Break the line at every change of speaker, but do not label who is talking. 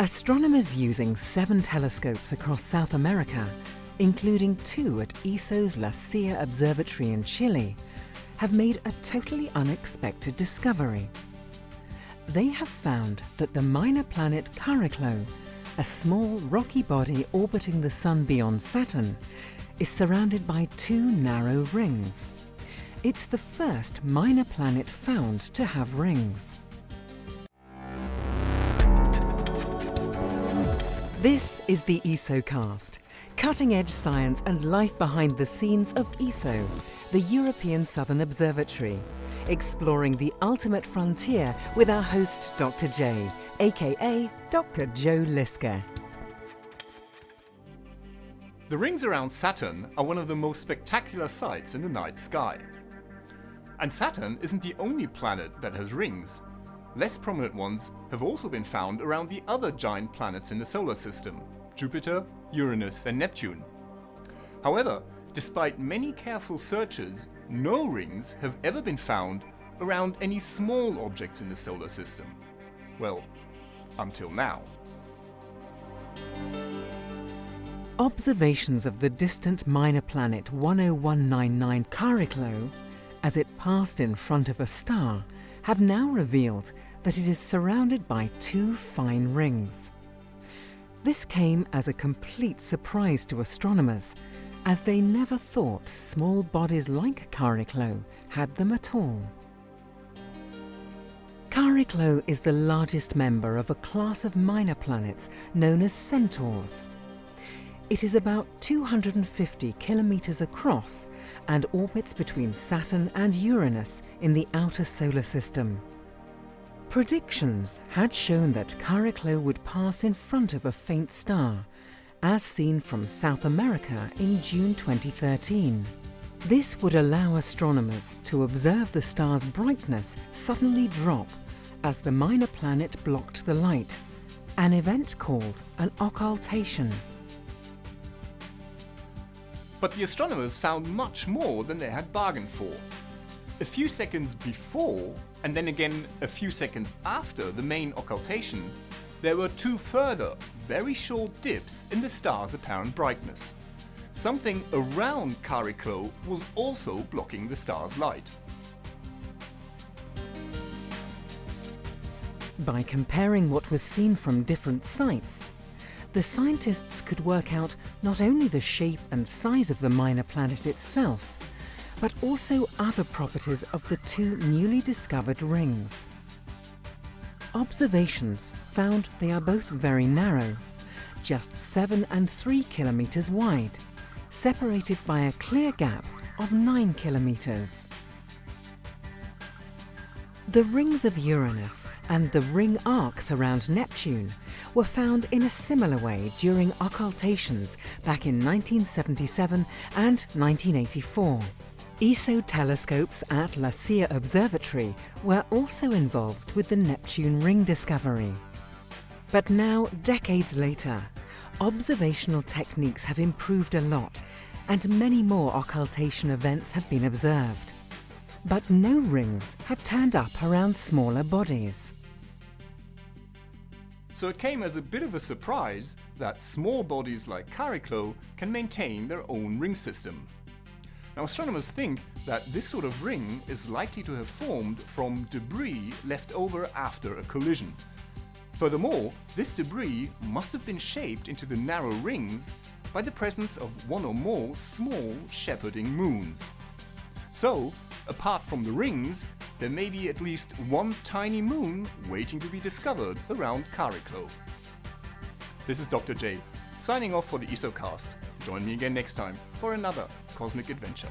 Astronomers using seven telescopes across South America, including two at ESO's La Silla Observatory in Chile, have made a totally unexpected discovery. They have found that the minor planet Chariklo, a small rocky body orbiting the Sun beyond Saturn, is surrounded by two narrow rings. It's the first minor planet found to have rings. This is the ESOcast, cutting-edge science and life behind the scenes of ESO, the European Southern Observatory, exploring the ultimate frontier with our host Dr. J, aka Dr. Joe Liske.
The rings around Saturn are one of the most spectacular sights in the night sky. And Saturn isn't the only planet that has rings. Less prominent ones have also been found around the other giant planets in the solar system, Jupiter, Uranus and Neptune. However, despite many careful searches, no rings have ever been found around any small objects in the solar system. Well, until now.
Observations of the distant minor planet 10199 Chariklo, as it passed in front of a star, have now revealed that it is surrounded by two fine rings. This came as a complete surprise to astronomers, as they never thought small bodies like Chariklo had them at all. Chariklo is the largest member of a class of minor planets known as centaurs. It is about 250 kilometers across and orbits between Saturn and Uranus in the outer solar system. Predictions had shown that Chariklo would pass in front of a faint star, as seen from South America in June 2013. This would allow astronomers to observe the star's brightness suddenly drop as the minor planet blocked the light, an event called an occultation.
But the astronomers found much more than they had bargained for. A few seconds before, and then again a few seconds after the main occultation, there were two further, very short dips in the star's apparent brightness. Something around Chariklo was also blocking the star's light.
By comparing what was seen from different sites, the scientists could work out not only the shape and size of the minor planet itself, but also other properties of the two newly discovered rings. Observations found they are both very narrow, just 7 and 3 kilometres wide, separated by a clear gap of 9 kilometres. The rings of Uranus and the ring arcs around Neptune were found in a similar way during occultations back in 1977 and 1984. ESO telescopes at La Silla Observatory were also involved with the Neptune ring discovery. But now, decades later, observational techniques have improved a lot and many more occultation events have been observed. But no rings have turned up around smaller bodies.
So it came as a bit of a surprise that small bodies like Chariklo can maintain their own ring system. Now astronomers think that this sort of ring is likely to have formed from debris left over after a collision. Furthermore, this debris must have been shaped into the narrow rings by the presence of one or more small shepherding moons. So, apart from the rings, there may be at least one tiny moon waiting to be discovered around Chariklo. This is Dr. J, signing off for the ESOcast. Join me again next time for another cosmic adventure.